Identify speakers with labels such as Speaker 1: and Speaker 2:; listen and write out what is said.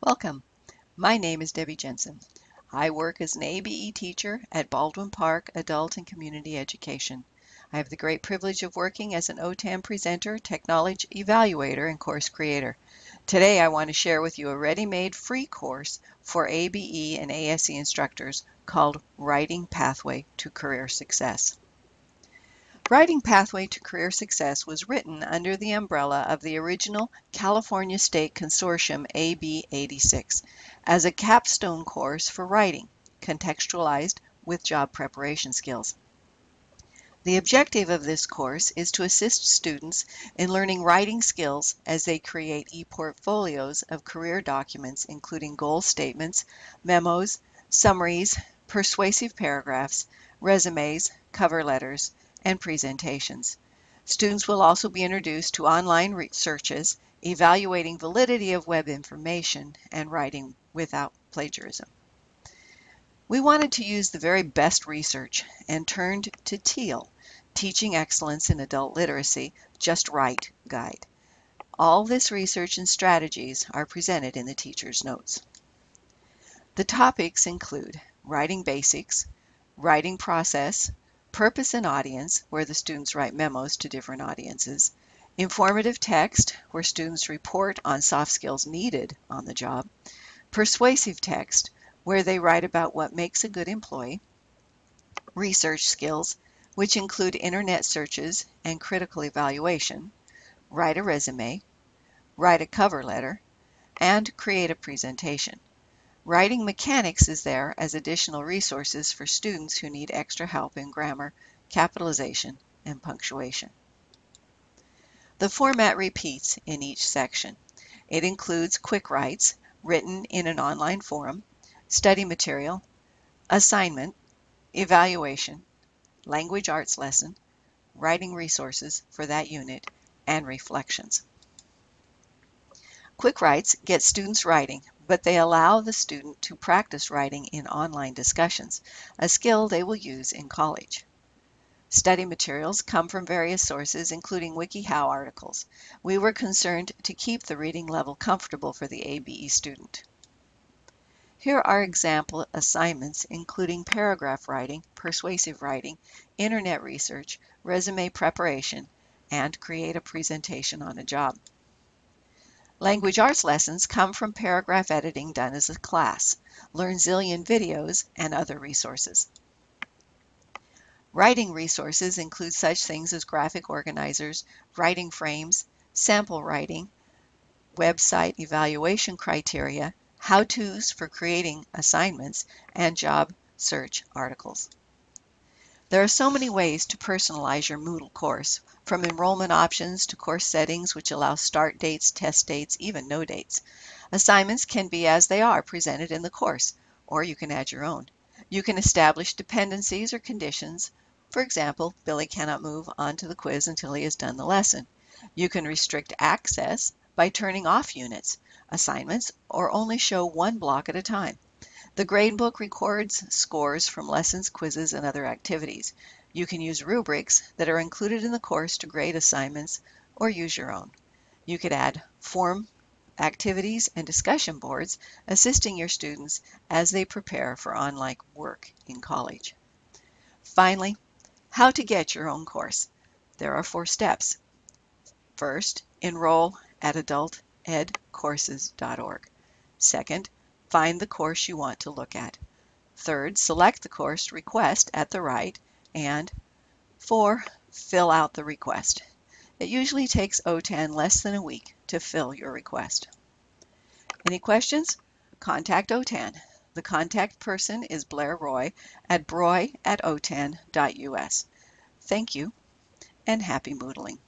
Speaker 1: Welcome. My name is Debbie Jensen. I work as an ABE teacher at Baldwin Park Adult and Community Education. I have the great privilege of working as an OTAN presenter, technology evaluator, and course creator. Today I want to share with you a ready-made free course for ABE and ASE instructors called Writing Pathway to Career Success. Writing Pathway to Career Success was written under the umbrella of the original California State Consortium AB 86 as a capstone course for writing, contextualized with job preparation skills. The objective of this course is to assist students in learning writing skills as they create e-portfolios of career documents including goal statements, memos, summaries, persuasive paragraphs, resumes, cover letters, and presentations. Students will also be introduced to online researches, evaluating validity of web information, and writing without plagiarism. We wanted to use the very best research and turned to TEAL, Teaching Excellence in Adult Literacy, Just Write Guide. All this research and strategies are presented in the teacher's notes. The topics include writing basics, writing process, Purpose and audience, where the students write memos to different audiences. Informative text, where students report on soft skills needed on the job. Persuasive text, where they write about what makes a good employee. Research skills, which include internet searches and critical evaluation. Write a resume. Write a cover letter. And create a presentation. Writing Mechanics is there as additional resources for students who need extra help in grammar, capitalization, and punctuation. The format repeats in each section. It includes quick writes written in an online forum, study material, assignment, evaluation, language arts lesson, writing resources for that unit, and reflections. Quick Writes get students writing but they allow the student to practice writing in online discussions, a skill they will use in college. Study materials come from various sources, including WikiHow articles. We were concerned to keep the reading level comfortable for the ABE student. Here are example assignments including paragraph writing, persuasive writing, internet research, resume preparation, and create a presentation on a job. Language arts lessons come from paragraph editing done as a class. Learn Zillion videos and other resources. Writing resources include such things as graphic organizers, writing frames, sample writing, website evaluation criteria, how-tos for creating assignments, and job search articles. There are so many ways to personalize your Moodle course, from enrollment options to course settings which allow start dates, test dates, even no dates. Assignments can be as they are presented in the course, or you can add your own. You can establish dependencies or conditions. For example, Billy cannot move on to the quiz until he has done the lesson. You can restrict access by turning off units, assignments, or only show one block at a time. The gradebook records scores from lessons, quizzes, and other activities. You can use rubrics that are included in the course to grade assignments or use your own. You could add form activities and discussion boards assisting your students as they prepare for online work in college. Finally, how to get your own course. There are four steps. First, enroll at adultedcourses.org. Second, Find the course you want to look at. Third, select the course request at the right. And four, fill out the request. It usually takes OTAN less than a week to fill your request. Any questions? Contact OTAN. The contact person is Blair Roy at broy at otan.us. Thank you and happy Moodling.